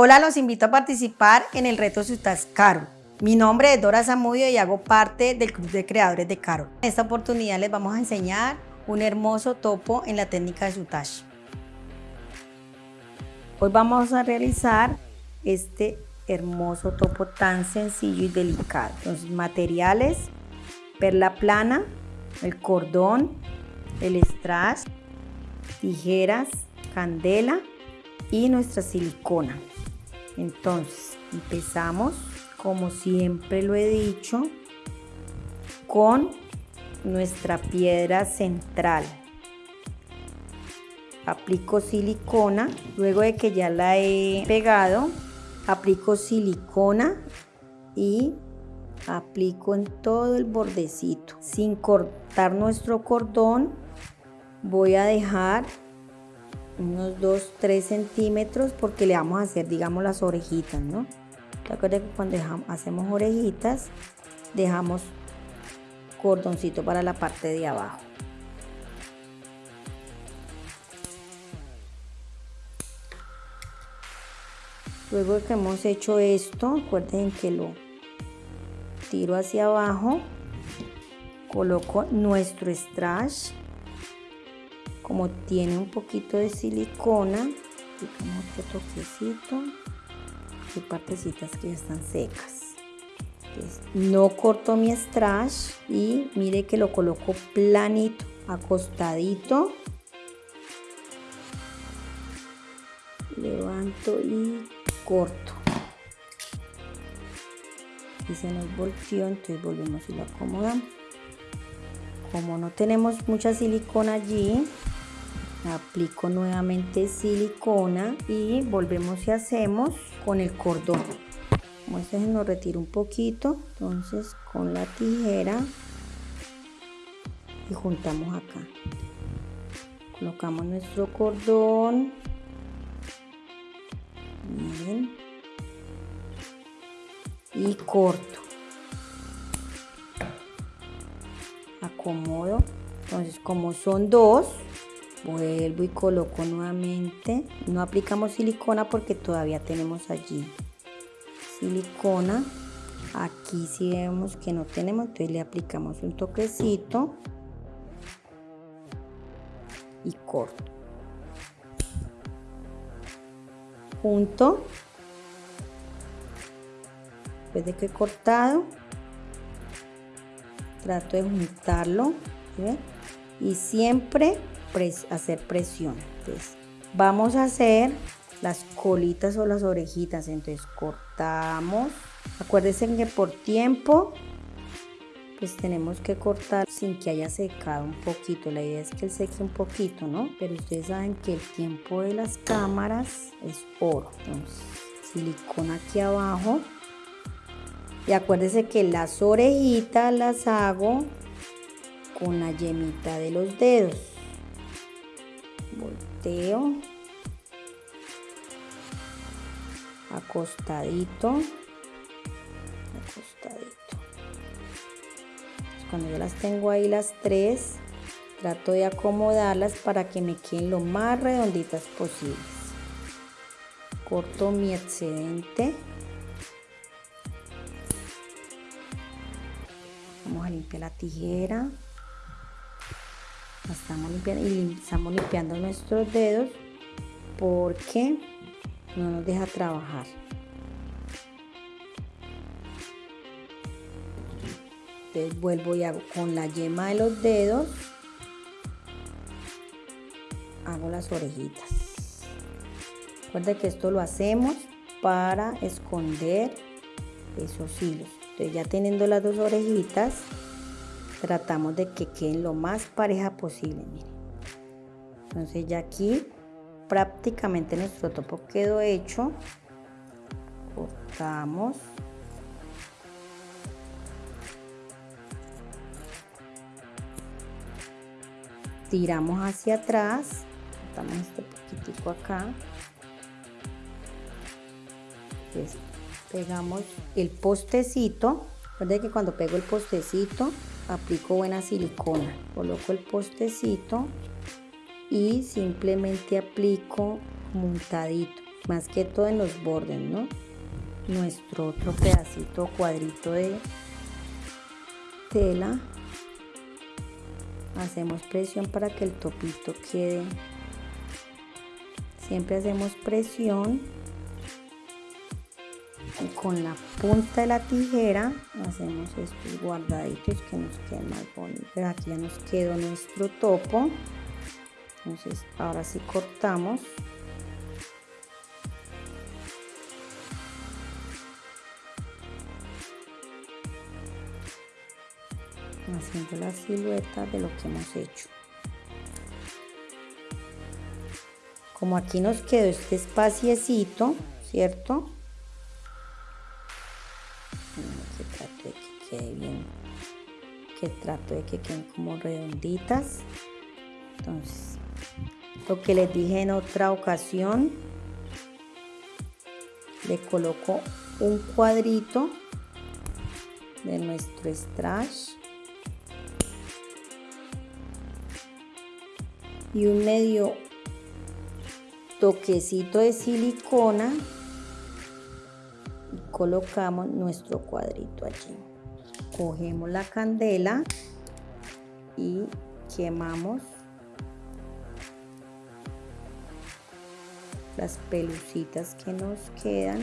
Hola, los invito a participar en el reto Si estás caro. Mi nombre es Dora Zamudio y hago parte del Club de Creadores de Caro. En esta oportunidad les vamos a enseñar un hermoso topo en la técnica de sutage. Hoy vamos a realizar este hermoso topo tan sencillo y delicado. Los materiales, perla plana, el cordón, el strass, tijeras, candela y nuestra silicona. Entonces, empezamos, como siempre lo he dicho, con nuestra piedra central. Aplico silicona, luego de que ya la he pegado, aplico silicona y aplico en todo el bordecito. Sin cortar nuestro cordón, voy a dejar unos 2, 3 centímetros porque le vamos a hacer, digamos, las orejitas, ¿no? Recuerden que cuando hacemos orejitas, dejamos cordoncito para la parte de abajo. Luego que hemos hecho esto, recuerden que lo tiro hacia abajo, coloco nuestro strash como tiene un poquito de silicona, aplicamos toquecito y partecitas que ya están secas. no corto mi strash y mire que lo coloco planito, acostadito. Levanto y corto. Y se nos volteó, entonces volvemos y lo acomodamos. Como no tenemos mucha silicona allí, aplico nuevamente silicona y volvemos y hacemos con el cordón. Como este se nos retira un poquito entonces con la tijera y juntamos acá. Colocamos nuestro cordón. Y corto. Acomodo. Entonces como son dos vuelvo y coloco nuevamente. No aplicamos silicona porque todavía tenemos allí silicona. Aquí si vemos que no tenemos entonces le aplicamos un toquecito y corto. Junto. Después de que he cortado trato de juntarlo y siempre hacer presión. Entonces, vamos a hacer las colitas o las orejitas. Entonces, cortamos. Acuérdense que por tiempo, pues tenemos que cortar sin que haya secado un poquito. La idea es que él seque un poquito, ¿no? Pero ustedes saben que el tiempo de las cámaras es oro. Entonces, silicona aquí abajo. Y acuérdense que las orejitas las hago con la yemita de los dedos acostadito. Acostadito. Cuando yo las tengo ahí las tres trato de acomodarlas para que me queden lo más redonditas posibles. Corto mi excedente. Vamos a limpiar la tijera estamos limpiando y estamos limpiando nuestros dedos porque no nos deja trabajar. Entonces vuelvo y hago con la yema de los dedos hago las orejitas. Recuerda que esto lo hacemos para esconder esos hilos. Entonces ya teniendo las dos orejitas tratamos de que queden lo más pareja posible miren. Entonces ya aquí prácticamente nuestro topo quedó hecho. Cortamos. Tiramos hacia atrás. Cortamos este poquitico acá. Pegamos el postecito recuerden que cuando pego el postecito aplico buena silicona coloco el postecito y simplemente aplico montadito más que todo en los bordes, ¿no? Nuestro otro pedacito cuadrito de tela. Hacemos presión para que el topito quede. Siempre hacemos presión y con la punta de la tijera hacemos estos guardaditos que nos queden más bonitos. Aquí ya nos quedó nuestro topo. Entonces ahora sí cortamos. haciendo la silueta de lo que hemos hecho. Como aquí nos quedó este espaciecito, ¿cierto? Quede bien, que trato de que queden como redonditas. Entonces, lo que les dije en otra ocasión, le coloco un cuadrito de nuestro strash y un medio toquecito de silicona y colocamos nuestro cuadrito allí. Cogemos la candela y quemamos las pelucitas que nos quedan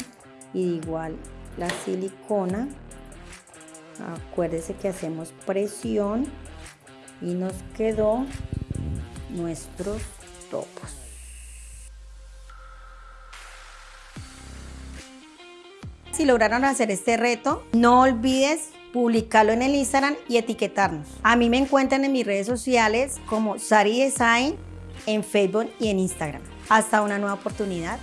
y igual la silicona. Acuérdese que hacemos presión y nos quedó nuestros topos. Si lograron hacer este reto, no olvides publicarlo en el Instagram y etiquetarnos. A mí me encuentran en mis redes sociales como Sari Design en Facebook y en Instagram. Hasta una nueva oportunidad.